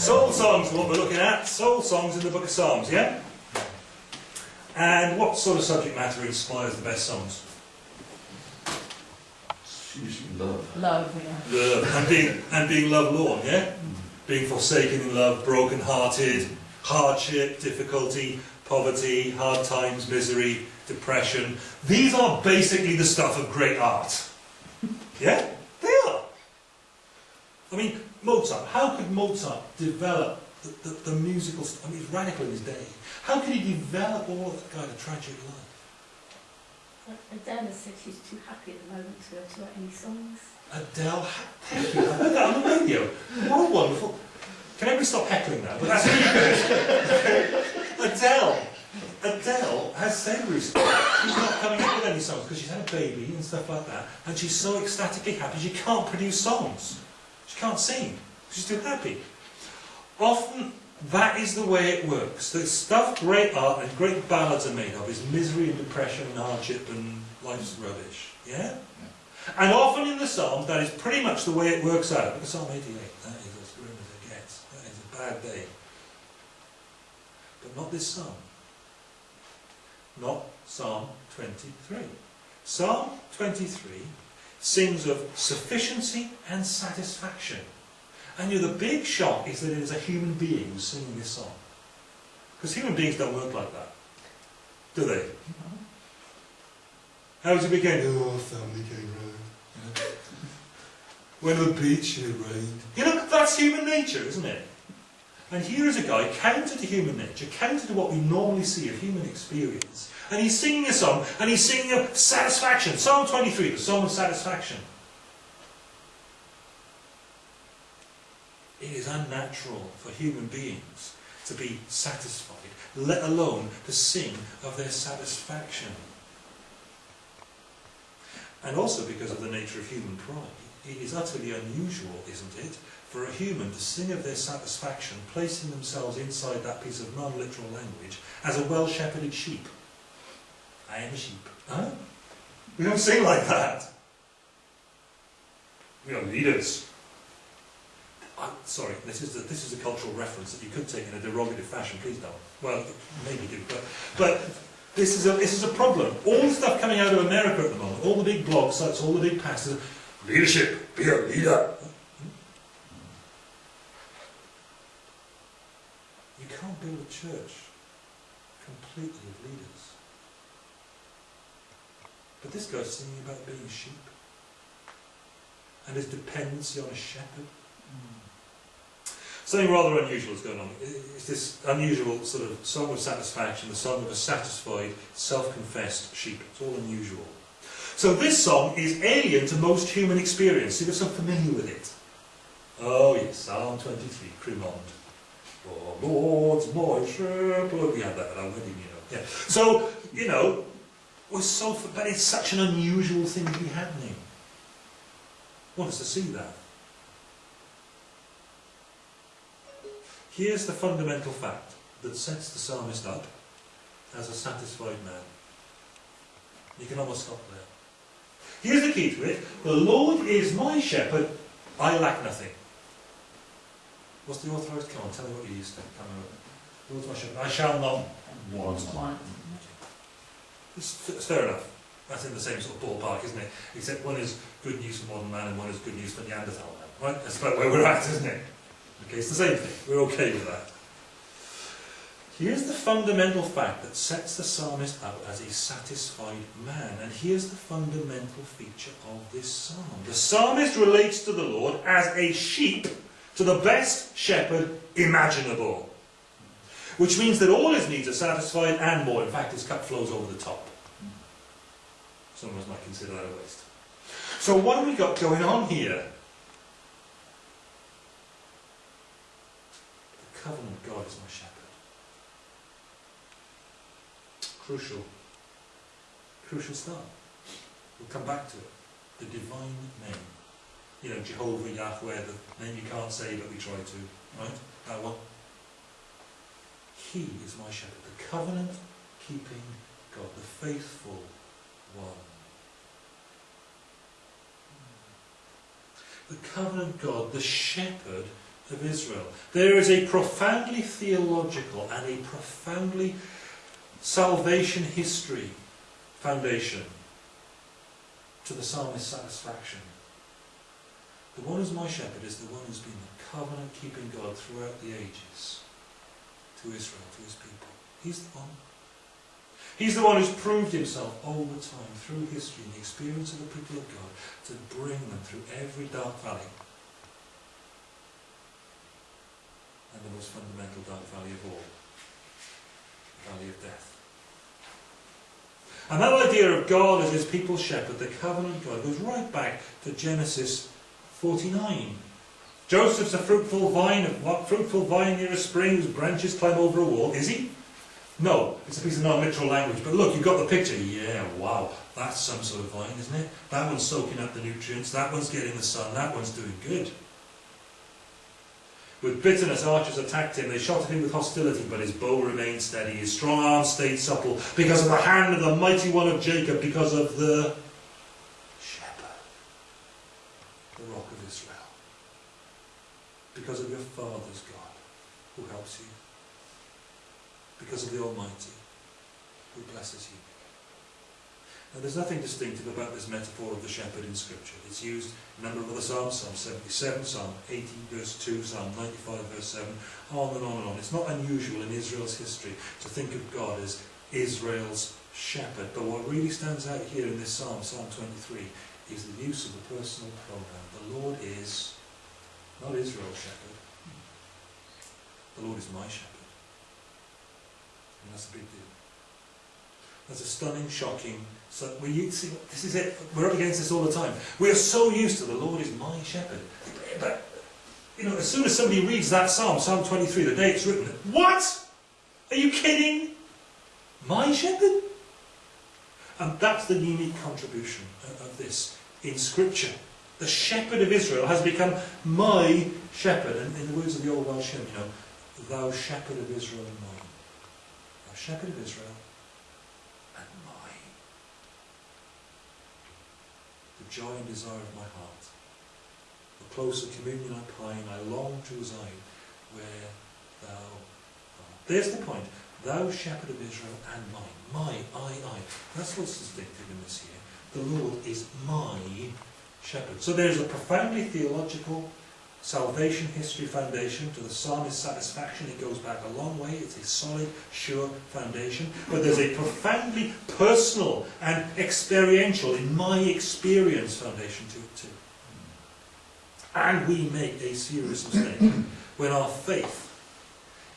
Soul songs, what we're looking at. Soul songs in the book of Psalms, yeah? And what sort of subject matter inspires the best songs? Love. Love, yeah. Love. And being, and being love-lorn, yeah? Mm. Being forsaken in love, broken-hearted, hardship, difficulty, poverty, hard times, misery, depression. These are basically the stuff of great art. Yeah? They are. I mean, Mozart, how could Mozart develop the, the, the musical, I mean, he's radical in his day. How could he develop all of that kind of tragic life? Adele has said she's too happy at the moment to, to write any songs. Adele, thank you, I heard that on the radio. What a wonderful. Can everybody stop heckling now? But that's good. Adele, Adele has said recently she's not coming up with any songs because she's had a baby and stuff like that, and she's so ecstatically happy she can't produce songs. She can't sing. She's too happy. Often that is the way it works. The stuff great art and great ballads are made of is misery and depression and hardship and life's rubbish. Yeah? And often in the Psalms that is pretty much the way it works out. Look at Psalm 88. That is as grim as it gets. That is a bad day. But not this Psalm. Not Psalm 23. Psalm 23 sings of sufficiency and satisfaction. And you know, the big shock is that it is a human being singing this song. Because human beings don't work like that. Do they? How does it begin? Oh, family came round. you know. When the beach it rained. You know, that's human nature, isn't it? And here is a guy counter to human nature, counter to what we normally see of human experience. And he's singing a song, and he's singing of satisfaction. Psalm 23, the song of satisfaction. It is unnatural for human beings to be satisfied, let alone to sing of their satisfaction. And also because of the nature of human pride, it is utterly unusual, isn't it, for a human to sing of their satisfaction, placing themselves inside that piece of non-literal language, as a well-shepherded sheep. I am a sheep. Huh? We don't sing like that. We are leaders. i sorry, this is, a, this is a cultural reference that you could take in a derogative fashion. Please don't. Well, maybe do, but, but this is a this is a problem. All the stuff coming out of America at the moment, all the big blog sites, all the big pastors, leadership, be a leader. You can't build a church completely of leaders. But this guy's singing about being a sheep and his dependency on a shepherd. Something rather unusual is going on. It's this unusual sort of song of satisfaction, the song of a satisfied, self-confessed sheep. It's all unusual. So this song is alien to most human experience. You're so familiar with it. Oh yes, Psalm 23, Crimond. Oh Lord's my shepherd. We had that wedding, you know. Yeah. So, you know, we're so, but it's such an unusual thing to be happening. I want us to see that. Here's the fundamental fact that sets the psalmist up as a satisfied man. You can almost stop there. Here's the key to it. The Lord is my shepherd, I lack nothing. What's the authorised? Come on, tell me what you used to. Come on. The Lord's my shepherd. I shall not want. It's, fair enough. That's in the same sort of ballpark, isn't it? Except one is good news for modern man and one is good news for Neanderthal man. Right? That's about where we're at, isn't it? Okay, it's the same thing. We're okay with that. Here's the fundamental fact that sets the psalmist up as a satisfied man. And here's the fundamental feature of this psalm. The psalmist relates to the Lord as a sheep to the best shepherd imaginable. Which means that all his needs are satisfied and more. In fact, his cup flows over the top. Some of us might consider that a waste. So what have we got going on here? The covenant God is my shepherd. Crucial. Crucial start. We'll come back to it. The divine name. You know, Jehovah, Yahweh, the name you can't say but we try to. Right? That one. He is my shepherd. The covenant keeping God. The faithful one. The covenant God, the shepherd of Israel. There is a profoundly theological and a profoundly salvation history foundation to the psalmist's satisfaction. The one who's my shepherd is the one who's been the covenant keeping God throughout the ages to Israel, to his people. He's the one. He's the one who's proved himself all the time through history and the experience of the people of God to bring them through every dark valley and the most fundamental dark valley of all, the valley of death. And that idea of God as his people's shepherd, the covenant God, goes right back to Genesis 49. Joseph's a fruitful vine, a fruitful vine near a spring whose branches climb over a wall. Is he? No, it's a piece of non-literal language. But look, you've got the picture. Yeah, wow, that's some sort of vine, isn't it? That one's soaking up the nutrients, that one's getting the sun, that one's doing good. With bitterness, archers attacked him. They shot at him with hostility, but his bow remained steady. His strong arm stayed supple because of the hand of the mighty one of Jacob, because of the shepherd, the rock of Israel, because of your father's God who helps you, because of the Almighty who blesses you. Now, there's nothing distinctive about this metaphor of the shepherd in Scripture. It's used in a number of other Psalms, Psalm 77, Psalm 80, verse 2, Psalm 95, verse 7, on and on and on. It's not unusual in Israel's history to think of God as Israel's shepherd. But what really stands out here in this Psalm, Psalm 23, is the use of the personal pronoun. The Lord is not Israel's shepherd. The Lord is my shepherd. And that's a big deal. That's a stunning, shocking, so we see, this is it. We're up against this all the time. We are so used to the Lord is my shepherd. But, you know, as soon as somebody reads that psalm, Psalm 23, the day it's written, what? Are you kidding? My shepherd? And that's the unique contribution of this in Scripture. The shepherd of Israel has become my shepherd. And in the words of the old Welsh hymn, you know, thou shepherd of Israel and mine. Shepherd of Israel and mine. The joy and desire of my heart. The closer communion I pine, I long to reside where thou art. There's the point. Thou shepherd of Israel and mine. My, I, I. That's what's distinctive in this here. The Lord is my shepherd. So there's a profoundly theological salvation history foundation to the psalmist's satisfaction. It goes back a long way. It's a solid, sure foundation. But there's a profoundly personal and experiential, in my experience, foundation to it too. And we make a serious mistake when our faith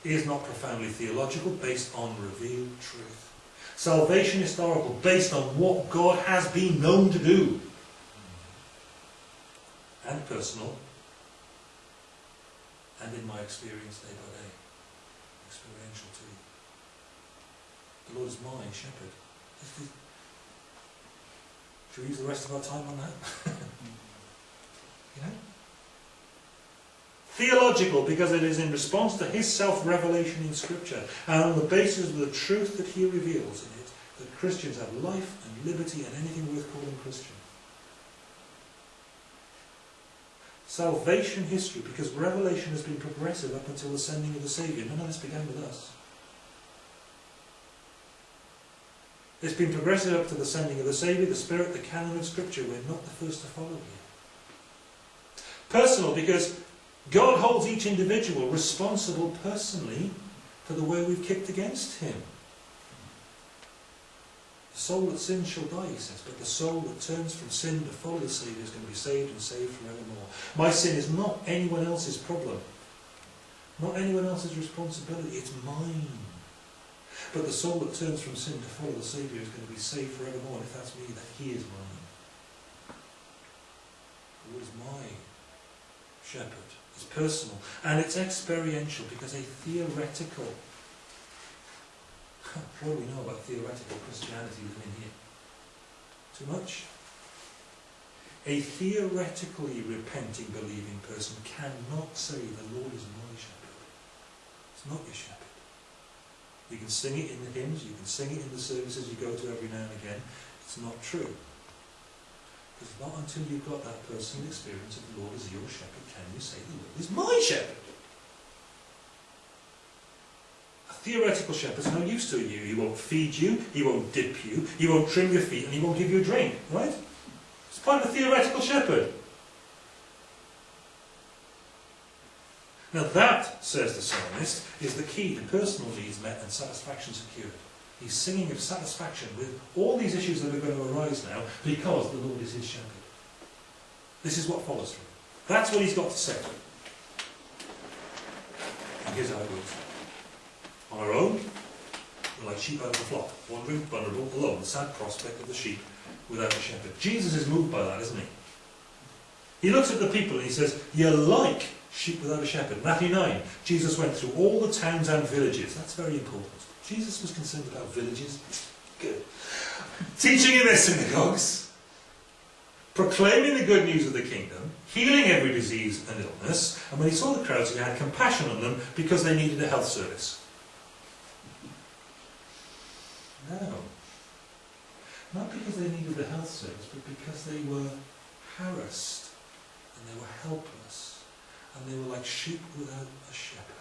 is not profoundly theological, based on revealed truth. Salvation historical, based on what God has been known to do. And personal, and in my experience day by day. Experiential too. The Lord is my shepherd. Should we use the rest of our time on that? you know? Theological, because it is in response to his self-revelation in Scripture, and on the basis of the truth that he reveals in it, that Christians have life and liberty and anything worth calling Christian. Salvation history, because revelation has been progressive up until the sending of the Saviour. None of this began with us. It's been progressive up to the sending of the Saviour, the Spirit, the canon of Scripture. We're not the first to follow here. Personal, because God holds each individual responsible personally for the way we've kicked against Him. The soul that sins shall die, he says, but the soul that turns from sin to follow the Saviour is going to be saved and saved forevermore. My sin is not anyone else's problem, not anyone else's responsibility, it's mine. But the soul that turns from sin to follow the Saviour is going to be saved forevermore, and if that's me, then he is mine. Who is my shepherd? It's personal, and it's experiential, because a theoretical what do we know about theoretical Christianity living here? Too much? A theoretically repenting, believing person cannot say, the Lord is my shepherd. It's not your shepherd. You can sing it in the hymns, you can sing it in the services you go to every now and again. It's not true. Because not until you've got that personal experience of the Lord as your shepherd can you say the Lord is my shepherd. A theoretical shepherd's no use to you. He won't feed you, he won't dip you, he won't trim your feet, and he won't give you a drink, right? It's part of a theoretical shepherd. Now that, says the psalmist, is the key to personal needs met and satisfaction secured. He's singing of satisfaction with all these issues that are going to arise now because the Lord is his shepherd. This is what follows from it. That's what he's got to say. And here's how it. On our own, we're like sheep out of the flock, wandering, vulnerable, alone, the sad prospect of the sheep without a shepherd. Jesus is moved by that, isn't he? He looks at the people and he says, You're like sheep without a shepherd. Matthew 9, Jesus went through all the towns and villages. That's very important. Jesus was concerned about villages. Good. Teaching in their synagogues, proclaiming the good news of the kingdom, healing every disease and illness, and when he saw the crowds, he had compassion on them because they needed a health service. No. Not because they needed the health service, but because they were harassed and they were helpless and they were like sheep without a shepherd.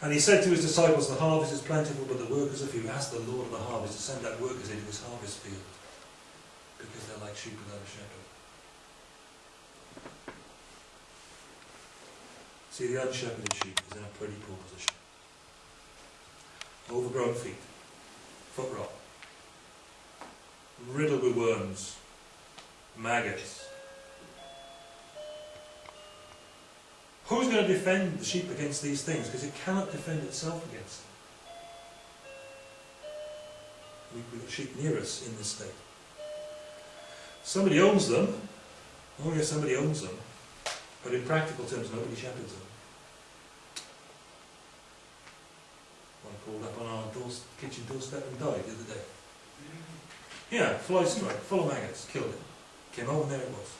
And he said to his disciples, The harvest is plentiful, but the workers are few. Ask the Lord of the harvest to send out workers into his harvest field because they're like sheep without a shepherd. See, the unshepherded sheep is in a pretty poor position. Overgrown feet, foot rot, riddled with worms, maggots. Who's going to defend the sheep against these things? Because it cannot defend itself against them. We- We've got sheep near us in this state. Somebody owns them. Oh yes, somebody owns them. But in practical terms, nobody shepherds them. Called up on our doors, kitchen doorstep and died the other day. Yeah, fly strike, full of maggots, killed it. Came home and there it was.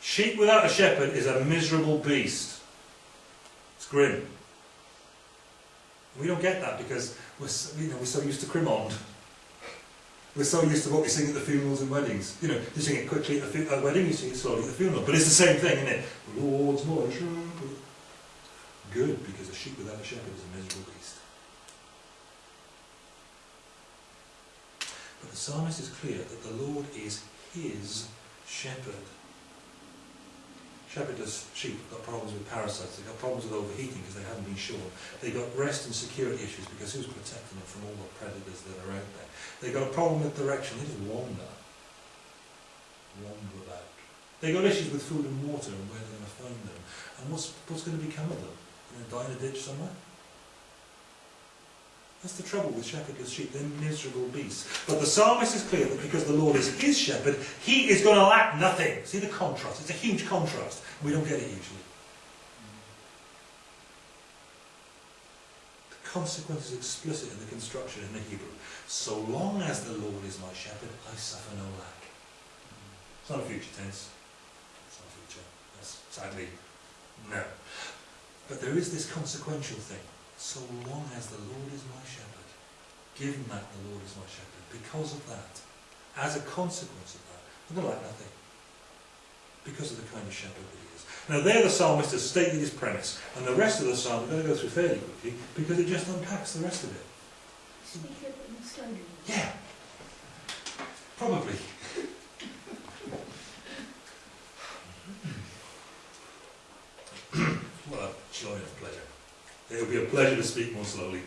Sheep without a shepherd is a miserable beast. It's grim. We don't get that because we're so, you know, we're so used to Crimond. We're so used to what we sing at the funerals and weddings. You know, you sing it quickly at uh, wedding, you sing it slowly at the funeral. But it's the same thing, isn't it? The Lord's my shepherd. Good, because a sheep without a shepherd is a miserable beast. But the psalmist is clear that the Lord is his shepherd. Shepherdless sheep have got problems with parasites, they've got problems with overheating because they haven't been shorn. They've got rest and security issues because who's protecting them from all the predators that are out there? They've got a problem with direction, they just wander. Wander about. They've got issues with food and water and where they're going to find them. And what's, what's going to become of them? Die in a ditch somewhere? That's the trouble with shepherdless sheep, they're miserable beasts. But the psalmist is clear that because the Lord is his shepherd, he is going to lack nothing. See the contrast? It's a huge contrast. We don't get it usually. The consequence is explicit in the construction in the Hebrew. So long as the Lord is my shepherd, I suffer no lack. It's not a future tense. It's not a future. That's sadly no. But there is this consequential thing. So long as the Lord is my shepherd, given that the Lord is my shepherd, because of that, as a consequence of that, I'm going to lack nothing. Because of the kind of shepherd that he is. Now there the psalmist has stated his premise, and the rest of the psalm we're going to go through fairly quickly, because it just unpacks the rest of it. Speak a bit more slowly. Yeah. Probably. Hmm. what a joy a pleasure. It will be a pleasure to speak more slowly.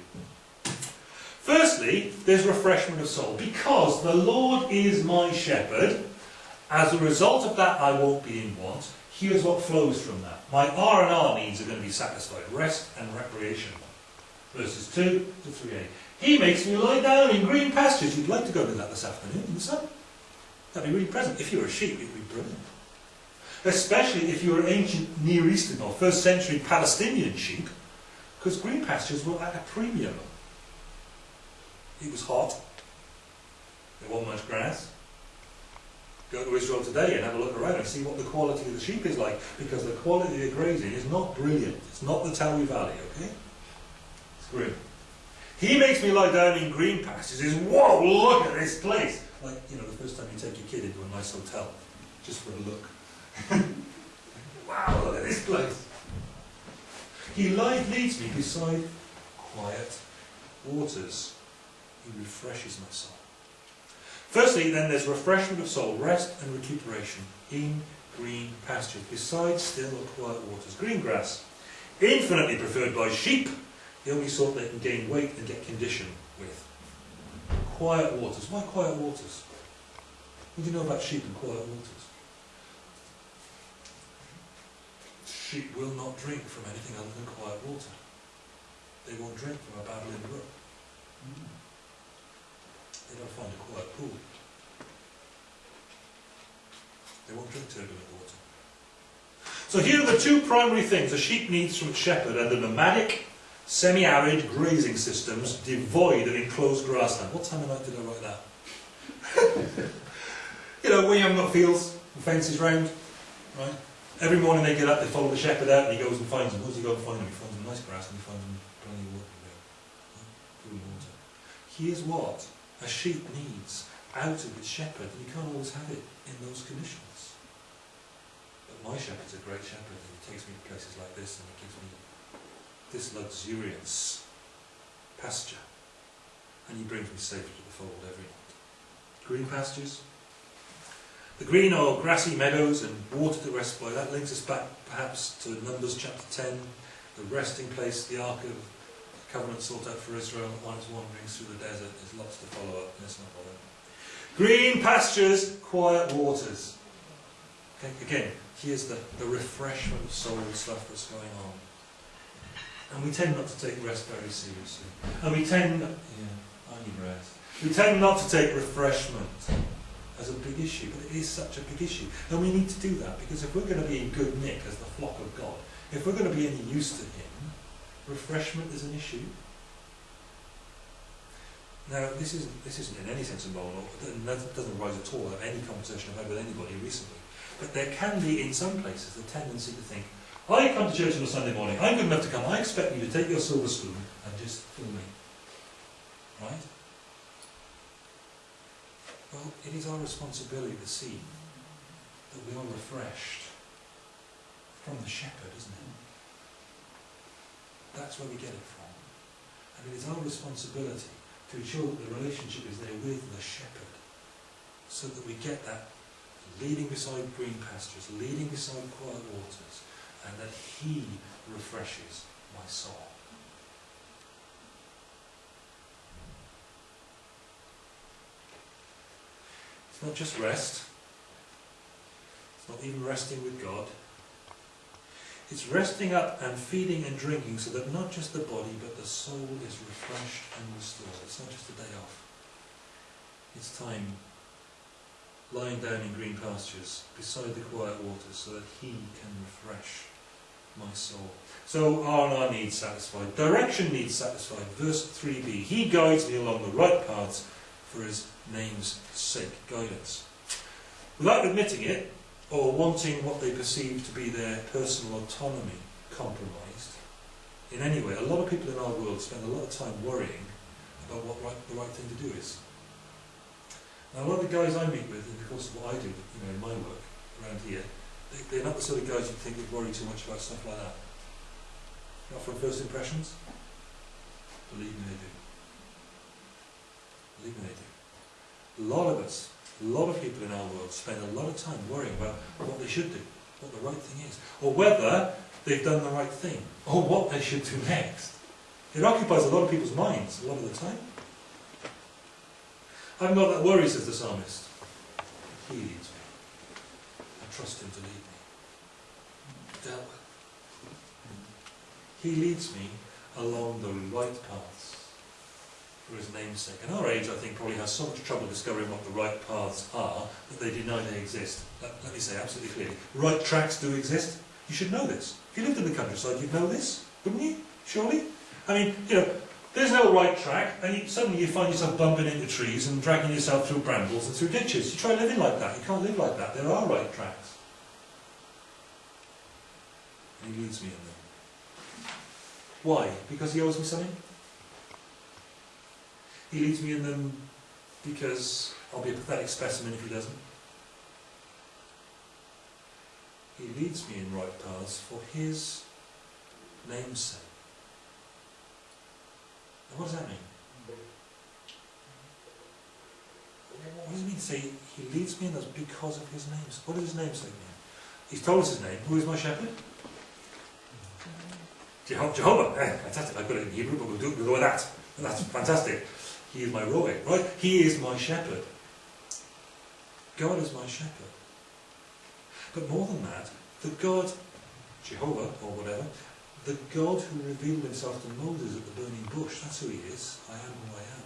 Firstly, there's refreshment of soul. Because the Lord is my shepherd, as a result of that I won't be in want. Here's what flows from that. My R&R needs are going to be satisfied. Rest and recreation. Verses 2 to 3a. He makes me lie down in green pastures. You'd like to go to that this afternoon in the sun. That'd be really pleasant. If you were a sheep, it'd be brilliant. Especially if you were ancient Near Eastern or first century Palestinian sheep, because green pastures were at a premium. It was hot. There wasn't much grass. Go to Israel today and have a look around and see what the quality of the sheep is like, because the quality of grazing is not brilliant. It's not the Tawi Valley, okay? It's grim. He makes me lie down in green pastures. Is whoa, look at this place. like, you know, the first time you take your kid into a nice hotel, just for a look. wow, look at this place. He lied, leads me beside quiet waters. He refreshes my soul. Firstly, then, there's refreshment of soul, rest and recuperation in green pastures, beside still or quiet waters. Green grass, infinitely preferred by sheep, the only sort they can gain weight and get condition with. Quiet waters. Why quiet waters? What do you know about sheep and quiet waters? Sheep will not drink from anything other than quiet water. They won't drink from a babbling brook. They don't find a quiet pool. They won't drink turbulent water. So here are the two primary things a sheep needs from its shepherd and the nomadic, semi-arid grazing systems devoid of enclosed grassland. What time of night did I write that? you know, you haven't got fields and fences round, right? Every morning they get up, they follow the shepherd out and he goes and finds them. What does he go and find them? He finds them nice grass and he finds them plenty of water. Food and water. Here's what a sheep needs out of its shepherd, and you can't always have it in those conditions. But my shepherd's a great shepherd, and he takes me to places like this, and he gives me this luxuriance pasture, and he brings me safely to the fold every night. Green pastures, the green or grassy meadows and water to rest by, that links us back perhaps to Numbers chapter 10, the resting place, the Ark of the covenant sought out for Israel on its wanderings through the desert. There's lots to follow up, let's not bother. Green pastures, quiet waters. Okay, again, here's the, the refreshment of soul stuff that's going on. And we tend not to take rest very seriously. And we tend, yeah, I need rest. We tend not to take refreshment as a big issue, but it is such a big issue. And we need to do that because if we're going to be in good nick as the flock of God, if we're going to be any use to Him, refreshment is an issue. Now, this isn't, this isn't in any sense immoral, that doesn't rise at all out of any conversation I've had with anybody recently. But there can be, in some places, the tendency to think, I come to church on a Sunday morning, I'm good enough to come, I expect you to take your silver spoon and just fill me. Right? Well, it is our responsibility to see that we are refreshed from the shepherd, isn't it? That's where we get it from. And it is our responsibility to ensure that the relationship is there with the shepherd so that we get that leading beside green pastures, leading beside quiet waters, and that he refreshes my soul. It's not just rest. It's not even resting with God. It's resting up and feeding and drinking so that not just the body but the soul is refreshed and restored. It's not just a day off. It's time lying down in green pastures beside the quiet waters so that he can refresh my soul. So are our needs satisfied? Direction needs satisfied. Verse 3b. He guides me along the right paths for his name's sake. Guidance. Without admitting it, or wanting what they perceive to be their personal autonomy compromised in any way. A lot of people in our world spend a lot of time worrying about what right, the right thing to do is. Now, a lot of the guys I meet with in the course of what I do, you know, in my work around here, they, they're not the sort of guys you think would worry too much about stuff like that. Not from first impressions? Believe me, they do. Do. A lot of us a lot of people in our world spend a lot of time worrying about what they should do, what the right thing is, or whether they've done the right thing, or what they should do next. It occupies a lot of people's minds a lot of the time. I'm not that worried, says the psalmist. He leads me. I trust him to lead me. Dealt with. He leads me along the right paths for his name's sake. And our age, I think, probably has so much trouble discovering what the right paths are that they deny they exist. Let, let me say absolutely clearly. Right tracks do exist. You should know this. If you lived in the countryside, you'd know this, wouldn't you? Surely? I mean, you know, there's no right track, and you, suddenly you find yourself bumping into trees and dragging yourself through brambles and through ditches. You try living like that. You can't live like that. There are right tracks. And he leads me in them. Why? Because he owes me something? He leads me in them because I'll be a pathetic specimen if he doesn't. He leads me in right paths for his name's sake. Now, what does that mean? What does it mean to say he leads me in those because of his name? What does his name say mean? He's told us his name. Who is my shepherd? Jeho- Jehovah. Eh, fantastic. I've got it in Hebrew, but we'll, do, we'll go with that. That's fantastic. He is my Roy, right? He is my shepherd. God is my shepherd. But more than that, the God, Jehovah or whatever, the God who revealed himself to Moses at the burning bush, that's who he is. I am who I am.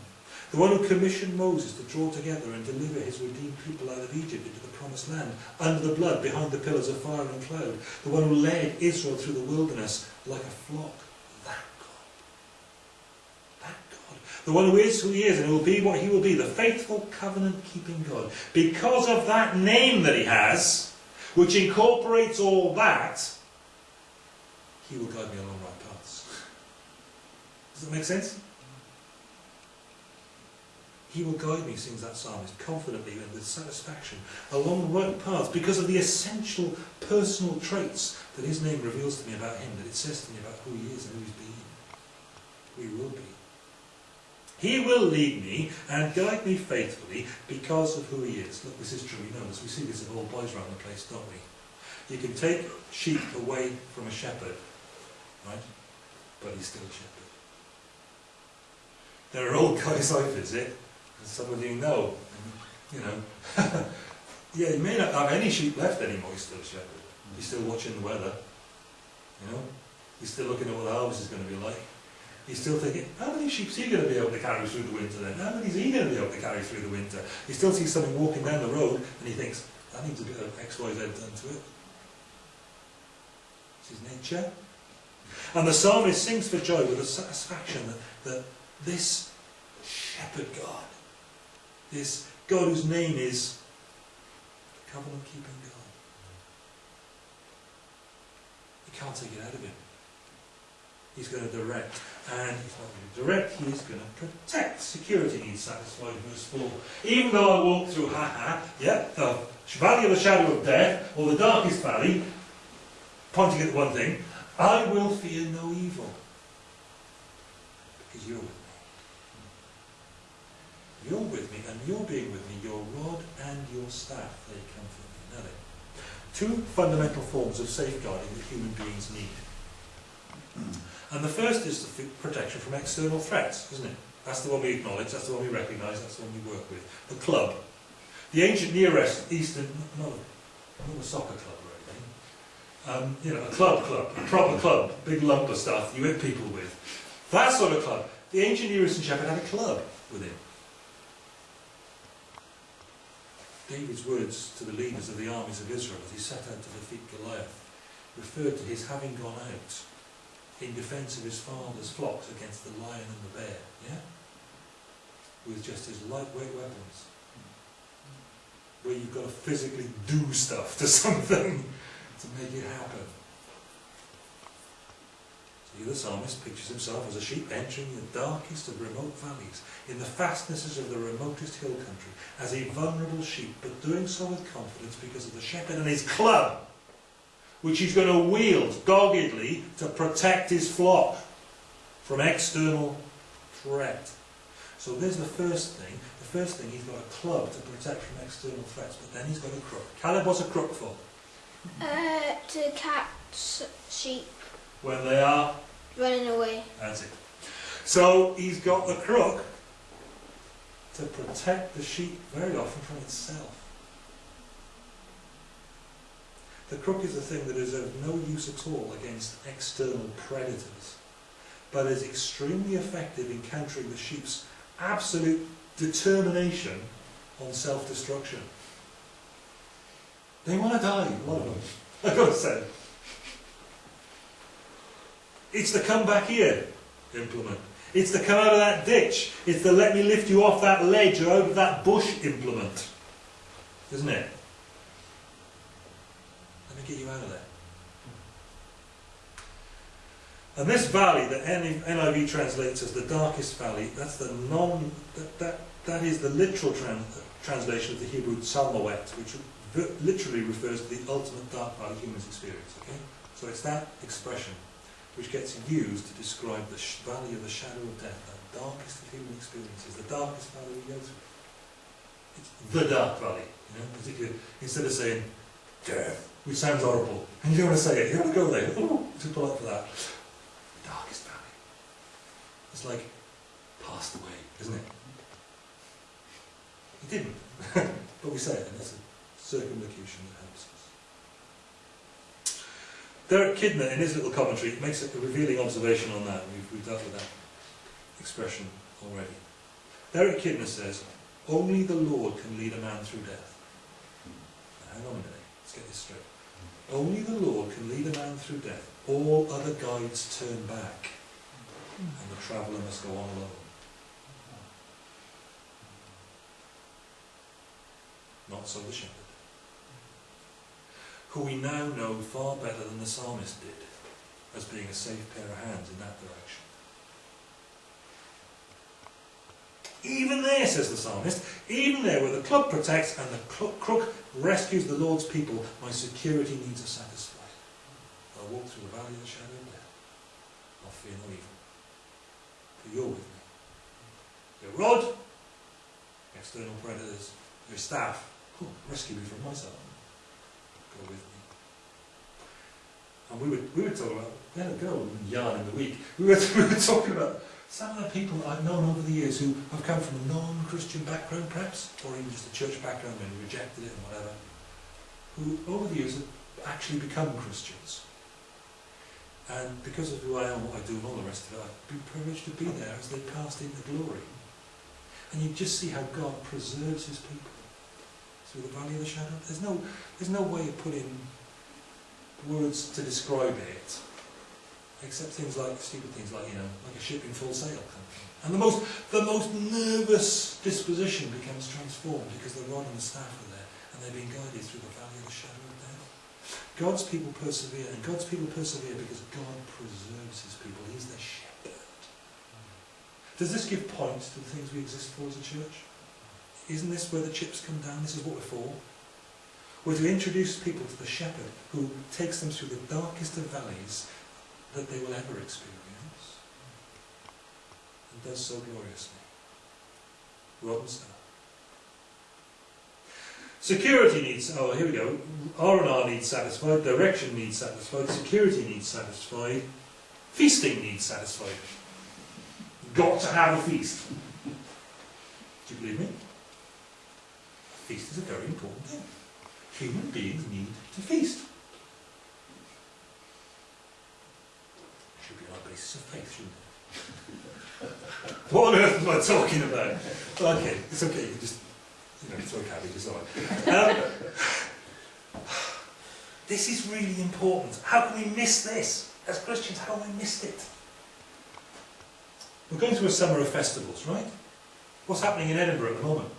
The one who commissioned Moses to draw together and deliver his redeemed people out of Egypt into the promised land, under the blood, behind the pillars of fire and cloud. The one who led Israel through the wilderness like a flock. That God. That God. The one who is who he is and who will be what he will be. The faithful covenant-keeping God. Because of that name that he has, which incorporates all that, he will guide me along right paths. Does that make sense? He will guide me, sings that psalmist, confidently and with satisfaction, along the right paths because of the essential personal traits that his name reveals to me about him, that it says to me about who he is and who he's been, he will be. He will lead me and guide me faithfully because of who he is. Look, this is true, we know this. We see this in all boys around the place, don't we? You can take sheep away from a shepherd, right? But he's still a shepherd. There are old guys I visit, and some of you know, and, you know, yeah, he may not have any sheep left anymore, he's still a shepherd. He's still watching the weather, you know? He's still looking at what the harvest is going to be like. He's still thinking, how many sheep is he going to be able to carry through the winter then? How many is he going to be able to carry through the winter? He still sees something walking down the road and he thinks, that needs a bit of X, Y, Z done to it. It's his nature. And the psalmist sings for joy with a satisfaction that, that this shepherd God, this God whose name is covenant keeping God, you can't take it out of him. He's going to direct, and he's not going to direct, going to protect. Security needs satisfied, verse 4. Even though I walk through, ha ha, yeah, the valley of the shadow of death, or the darkest valley, pointing at one thing, I will fear no evil. Because you're with me. You're with me, and you're being with me, your rod and your staff, they comfort me. Now two fundamental forms of safeguarding that human beings need. And the first is the protection from external threats, isn't it? That's the one we acknowledge, that's the one we recognise, that's the one we work with. The club. The ancient Near East- Eastern, not not a soccer club or anything, um, you know, a club club, a proper club, big lump of stuff you hit people with. That sort of club. The ancient Near Eastern shepherd had a club with him. David's words to the leaders of the armies of Israel as he set out to defeat Goliath referred to his having gone out in defence of his father's flocks against the lion and the bear, yeah? With just his lightweight weapons. Where you've got to physically do stuff to something to make it happen. So the psalmist pictures himself as a sheep entering the darkest of remote valleys, in the fastnesses of the remotest hill country, as a vulnerable sheep, but doing so with confidence because of the shepherd and his club which he's going to wield doggedly to protect his flock from external threat. So there's the first thing. The first thing, he's got a club to protect from external threats, but then he's got a crook. Caleb, what's a crook for? Uh, to catch sheep When they are, running away. that's it. So he's got the crook to protect the sheep very often from itself. The crook is a thing that is of no use at all against external predators, but is extremely effective in countering the sheep's absolute determination on self-destruction. They want to die, a lot of them, I've got to say. It's the come back here implement. It's the come out of that ditch. It's the let me lift you off that ledge or of that bush implement. Isn't it? Let me get you out of there. Hmm. And this valley that NIV translates as the darkest valley, that's the non, that, that that is the literal tran- translation of the Hebrew Salmoet, which literally refers to the ultimate dark valley humans experience. Okay, so it's that expression which gets used to describe the valley of the shadow of death, the darkest of human experiences, the darkest valley we go through. It's the dark valley. You know, instead of saying death, which sounds horrible, and you don't want to say it, you don't want to go there. Oh, too polite for that. The Darkest valley. It's like passed away, isn't it? He didn't, but we say it, and it's a circumlocution that helps us. Derek Kidner, in his little commentary, makes a revealing observation on that. We've, we've dealt with that expression already. Derek Kidner says, only the Lord can lead a man through death. Now, hang on a minute, get this straight. Only the Lord can lead a man through death. All other guides turn back, and the traveller must go on alone. Not so the shepherd, who we now know far better than the psalmist did, as being a safe pair of hands in that direction. Even there, says the psalmist, even there where the club protects and the crook rescues the Lord's people, my security needs are satisfied. I'll walk through the valley of the shadow of death. I'll fear no evil. For you're with me. Your rod, external predators, your staff, oh, rescue me from myself. Go with me. And we were, we were talking about, a girl in yarn in the week, we were, we were talking about some of the people I've known over the years who have come from a non-Christian background perhaps, or even just a church background and rejected it and whatever, who over the years have actually become Christians. And because of who I am, what I do and all the rest of it, I've been privileged to be there as they passed into glory. And you just see how God preserves his people through the valley of the shadow. There's no, there's no way of putting words to describe it, except things like stupid things like you know, like a ship in full sail. And the most, the most nervous disposition becomes transformed because the rod and the staff are there, and they're being guided through the valley of the shadow of death. God's people persevere, and God's people persevere because God preserves His people. He's their shepherd. Does this give points to the things we exist for as a church? Isn't this where the chips come down? This is what we're for. We're to introduce people to the shepherd who takes them through the darkest of valleys that they will ever experience and does so gloriously. Rod and. Security needs, oh here we go, R&R needs satisfied, direction needs satisfied, security needs satisfied, feasting needs satisfied. Got to have a feast. Do you believe me? A feast is a very important thing. Human beings need to feast. Should be on a basis of faith, shouldn't it? what on earth am I talking about? Okay, it's okay, you just, you know, throw cabbages on. Um, this is really important. How can we miss this? As Christians, how have we missed it? We're going through a summer of festivals, right? What's happening in Edinburgh at the moment?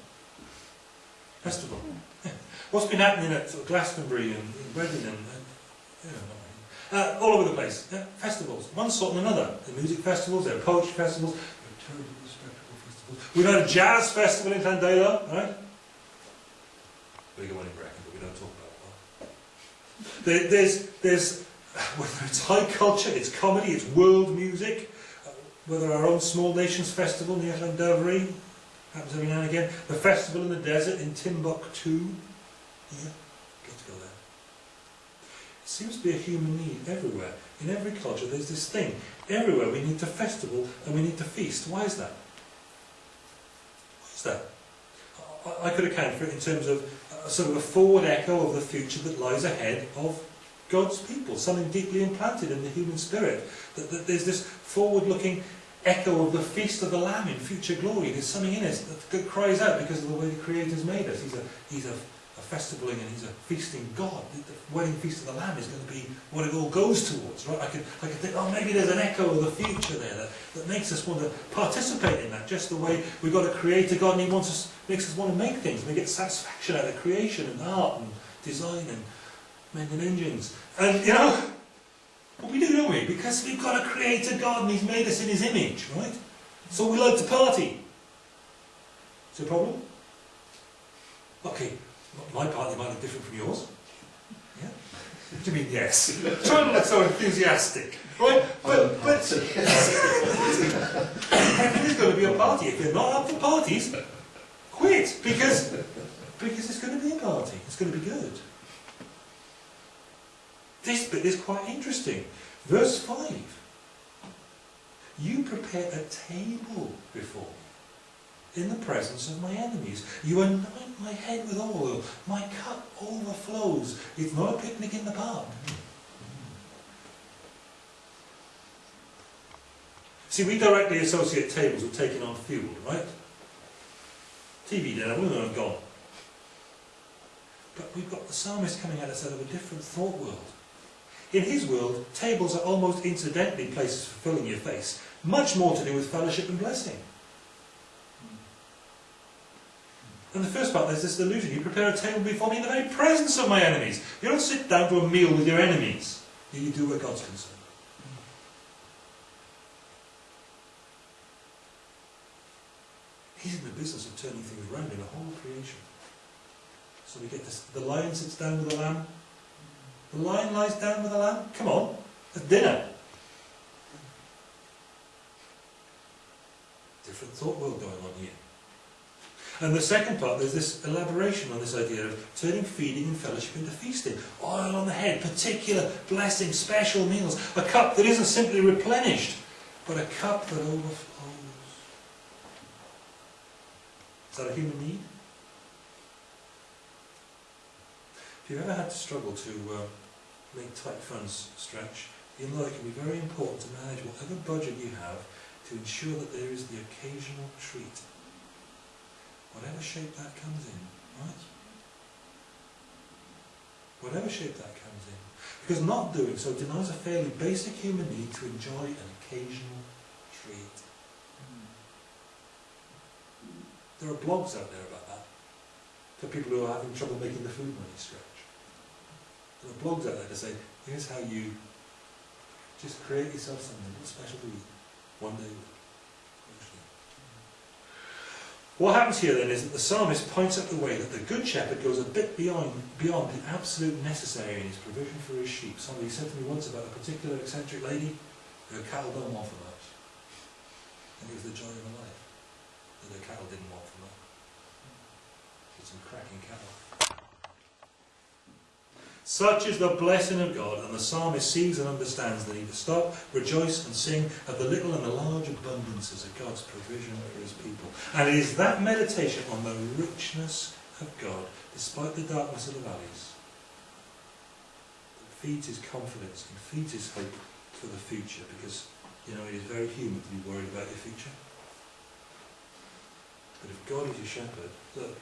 Festival. Yeah. What's been happening at sort of Glastonbury and, and Reading and, and you know. Uh, all over the place? Yeah, festivals, one sort and another. Are music festivals, there are poetry festivals, there are terrible spectacle festivals. We've had a jazz festival in Tandela, right? Bigger one in Brecon, but we don't talk about that. There, there's, there's, whether it's high culture, it's comedy, it's world music, uh, whether our own Small Nations Festival near Llandovery, happens every now and again, the festival in the desert in Timbuktu, yeah, got to go there. Seems to be a human need everywhere. In every culture there's this thing. Everywhere we need to festival and we need to feast. Why is that? Why is that? I, I could account for it in terms of a sort of a forward echo of the future that lies ahead of God's people, something deeply implanted in the human spirit. That, that there's this forward-looking echo of the feast of the Lamb in future glory. There's something in us that, cries out because of the way the Creator's made us. He's a, he's a festivaling and he's a feasting God. The, the wedding feast of the Lamb is going to be what it all goes towards, right? I could, I could think, oh, maybe there's an echo of the future there that, that makes us want to participate in that. Just the way we've got a Creator God and He wants us, makes us want to make things. We get satisfaction out of creation and art and design and mending engines. And, you know, but we do, don't we? Because we've got a creator God and He's made us in His image, right? So we like to party. Is it a problem? Okay, my party might look different from yours. Yeah? What do you mean, yes? Try not to look so enthusiastic, right? But, um, but if there's going to be a party, if you're not up for parties, quit, because, because it's going to be a party. It's going to be good. This bit is quite interesting. Verse 5. You prepare a table before me in the presence of my enemies. You anoint my head with oil. My cup overflows. It's not a picnic in the park. See, we directly associate tables with taking on fuel, right? TV dinner, we're gone. But we've got the psalmist coming at us out of a different thought world. In his world, tables are almost incidentally places for filling your face, much more to do with fellowship and blessing. And the first part, there's this illusion. You prepare a table before me in the very presence of my enemies. You don't sit down to a meal with your enemies. You do where God's concerned. He's in the business of turning things around in a whole creation. So we get this, the lion sits down with the lamb. The lion lies down with the lamb. Come on, it's dinner. Different thought world going on here. And the second part, there's this elaboration on this idea of turning feeding and fellowship into feasting. Oil on the head, particular blessing, special meals. A cup that isn't simply replenished, but a cup that overflows. Is that a human need? If you've ever had to struggle to uh, make tight funds stretch, you know it can be very important to manage whatever budget you have to ensure that there is the occasional treat whatever shape that comes in, right? Whatever shape that comes in. Because not doing so denies a fairly basic human need to enjoy an occasional treat. There are blogs out there about that, for people who are having trouble making the food money stretch. There are blogs out there to say, here's how you just create yourself something special to eat, one day a week. What happens here then is that the psalmist points out the way that the good shepherd goes a bit beyond, beyond the absolute necessary in his provision for his sheep. Somebody said to me once about a particular eccentric lady, her cattle don't want for much. And it was the joy of her life that her cattle didn't want for much. Had some cracking cattle. Such is the blessing of God, and the psalmist sees and understands the need to stop, rejoice, and sing of the little and the large abundances of God's provision for his people. And it is that meditation on the richness of God, despite the darkness of the valleys, that feeds his confidence and feeds his hope for the future, because, you know, it is very human to be worried about your future. But if God is your shepherd, look,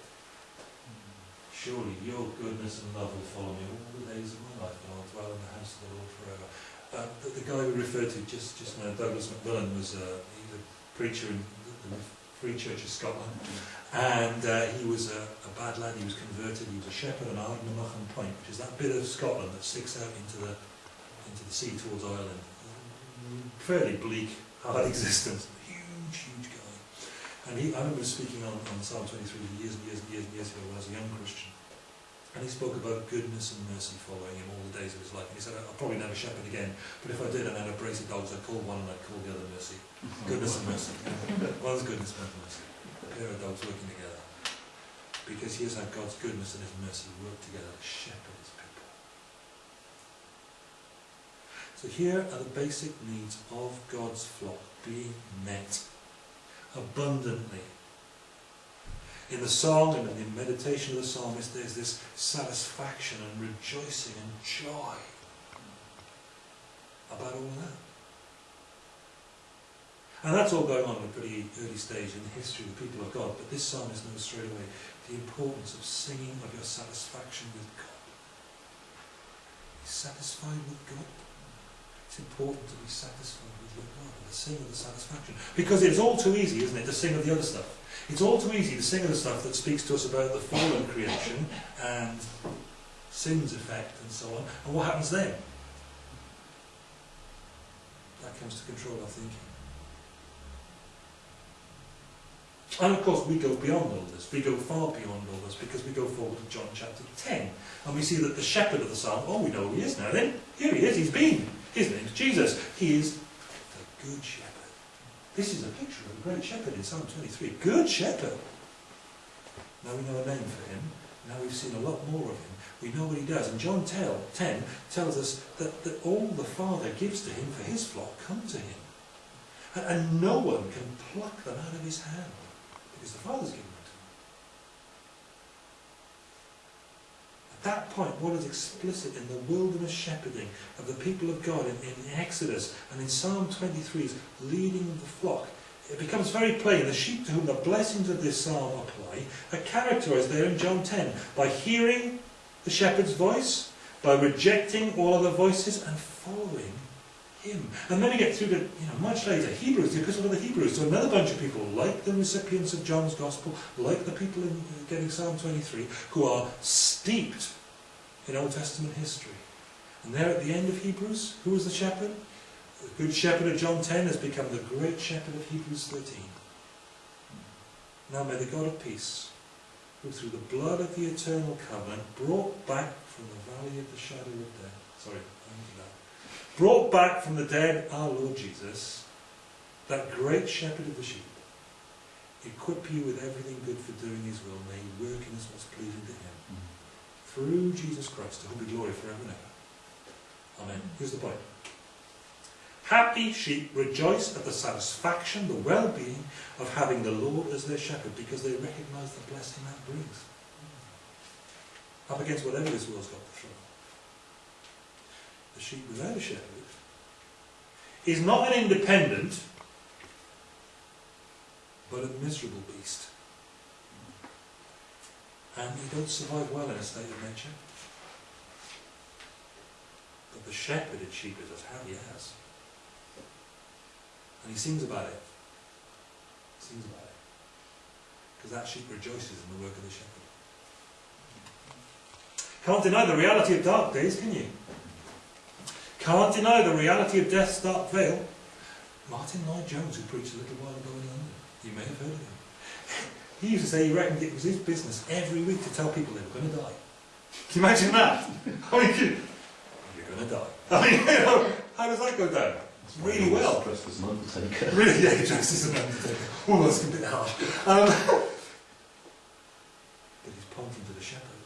Surely your goodness and love will follow me all the days of my life, and I'll dwell in the house of the Lord forever. Uh, the, the, guy we referred to just, just now, Douglas Macmillan, was uh, he's a preacher in the, the Free Church of Scotland, and uh, he was a, a, bad lad. He was converted. He was a shepherd on Ardnamurchan Point, which is that bit of Scotland that sticks out into the into the sea towards Ireland. Fairly bleak, hard existence. Huge, huge guy. And he, I remember speaking on, on Psalm 23 years and years and years and years ago when I was a young Christian. And he spoke about goodness and mercy following him all the days of his life. And he said, I'll probably never shepherd again, but if I did and I had a brace of dogs, I'd call one and I'd call the other mercy. Goodness and mercy. One's goodness, one's mercy. A pair of dogs working together. Because here's how God's goodness and his mercy work together to shepherd his people. So here are the basic needs of God's flock being met abundantly in the song and in the meditation of the psalmist, there's this satisfaction and rejoicing and joy about all that. And that's all going on at a pretty early stage in the history of the people of God. But this psalmist knows straight away the importance of singing of your satisfaction with God. Be satisfied with God. It's important to be satisfied with your God and to sing of the satisfaction. Because it's all too easy, isn't it, to sing of the other stuff. It's all too easy to sing of the stuff that speaks to us about the fallen creation and sin's effect and so on. And what happens then? That comes to control our thinking. And of course, we go beyond all this. We go far beyond all this because we go forward to John chapter 10. And we see that the shepherd of the psalm, oh, we know who he is now then. Here he is, he's been. His name's Jesus. He is the good shepherd. This is a picture of the great shepherd in Psalm 23. Good shepherd. Now we know a name for him. Now we've seen a lot more of him. We know what he does. And John 10 tells us that, that all the Father gives to him for his flock come to him. And, and no one can pluck them out of his hand because the Father's given them to him. At that point, what is explicit in the wilderness shepherding of the people of God in, in Exodus and in Psalm 23's leading the flock, it becomes very plain the sheep to whom the blessings of this psalm apply are characterized there in John 10 by hearing the shepherd's voice, by rejecting all other voices and following him. And then we get through to, you know, much later, Hebrews, the Epistle of the Hebrews, to another bunch of people, like the recipients of John's Gospel, like the people in uh, getting Psalm 23, who are steeped in Old Testament history. And there at the end of Hebrews, who was the shepherd? The good shepherd of John 10 has become the great shepherd of Hebrews 13. Now may the God of peace, who through the blood of the eternal covenant brought back from the valley of the shadow of death, sorry, brought back from the dead our Lord Jesus, that great shepherd of the sheep, equip you with everything good for doing his will, may he work in us what's pleasing to him. Mm-hmm. Through Jesus Christ, to whom be glory forever and ever. Amen. Here's the point. Happy sheep rejoice at the satisfaction, the well-being of having the Lord as their shepherd because they recognise the blessing that brings. Up against whatever this world's got to throw. The sheep without a shepherd is not an independent, but a miserable beast. And they don't survive well in a state of nature. But the shepherded sheep is as happy as. And he sings about it. Sings about it. Because that sheep rejoices in the work of the shepherd. Can't deny the reality of dark days, can you? Can't deny the reality of death's dark veil. Martyn Lloyd-Jones, who preached a little while ago in London, you may have heard of him. He used to say he reckoned it was his business every week to tell people they were going to die. Can you imagine that? I mean, you- you're going to die. I mean, you know, how does that go down? Really well. Dressed as an undertaker. Really, yeah, dressed as an undertaker. Oh, that's a bit harsh. Um, but he's pointing to the shepherd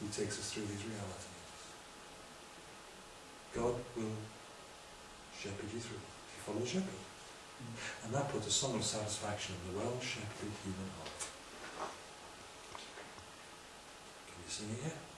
who takes us through these realities. God will shepherd you through if you follow the shepherd. And that puts a song of satisfaction in the well-shepherded human heart. Can you sing it yet?